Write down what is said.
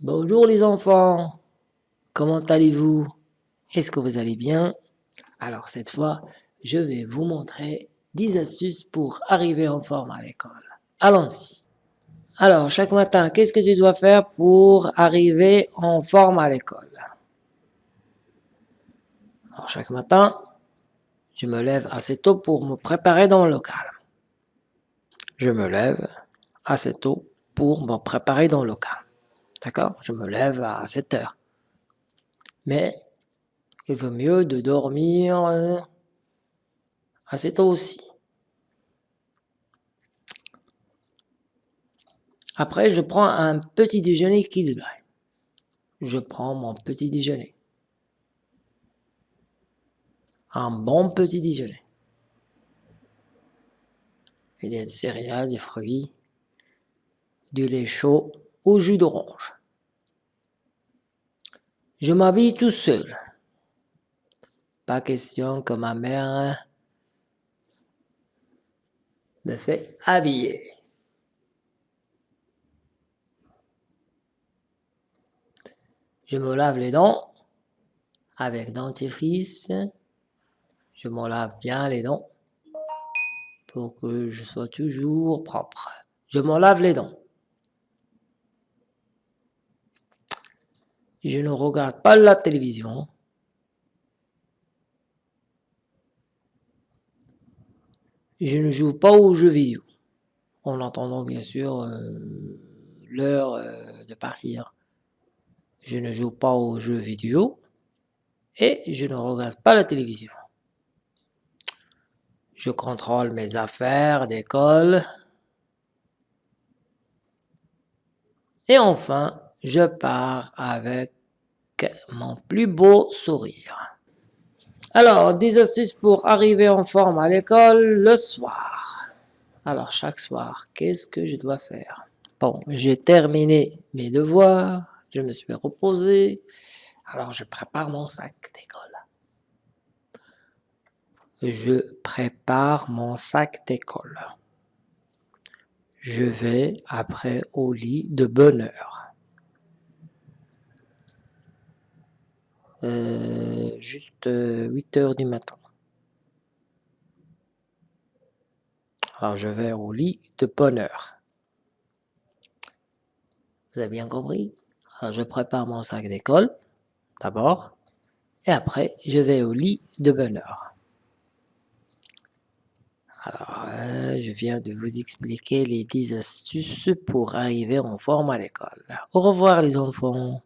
Bonjour les enfants, comment allez-vous? Est-ce que vous allez bien? Alors cette fois, je vais vous montrer 10 astuces pour arriver en forme à l'école. Allons-y Alors, chaque matin, qu'est-ce que tu dois faire pour arriver en forme à l'école? Alors, chaque matin, je me lève assez tôt pour me préparer dans le local. Je me lève assez tôt pour me préparer dans le local. D'accord? Je me lève à 7 heures. Mais il vaut mieux de dormir euh, assez tôt aussi. Après, je prends un petit déjeuner équilibré. Je prends mon petit déjeuner. Un bon petit déjeuner. Il y a des céréales, des fruits, du lait chaud au jus d'orange. Je m'habille tout seul. Pas question que ma mère me fait habiller. Je me lave les dents avec dentifrice. Je me lave bien les dents pour que je sois toujours propre. Je me lave les dents. Je ne regarde pas la télévision. Je ne joue pas aux jeux vidéo, en attendant bien sûr euh, l'heure euh, de partir. Je ne joue pas aux jeux vidéo et je ne regarde pas la télévision. Je contrôle mes affaires d'école. Et enfin, je pars avec mon plus beau sourire. Alors, des astuces pour arriver en forme à l'école le soir. Alors, chaque soir, qu'est-ce que je dois faire? Bon, j'ai terminé mes devoirs, je me suis reposé, alors je prépare mon sac d'école. Je prépare mon sac d'école. Je vais après au lit de bonne heure. Juste 8 euh, heures du matin. Alors je vais au lit de bonne heure. Vous avez bien compris? Alors je prépare mon sac d'école, d'abord, et après je vais au lit de bonne heure. Alors, euh, je viens de vous expliquer les 10 astuces pour arriver en forme à l'école. Au revoir les enfants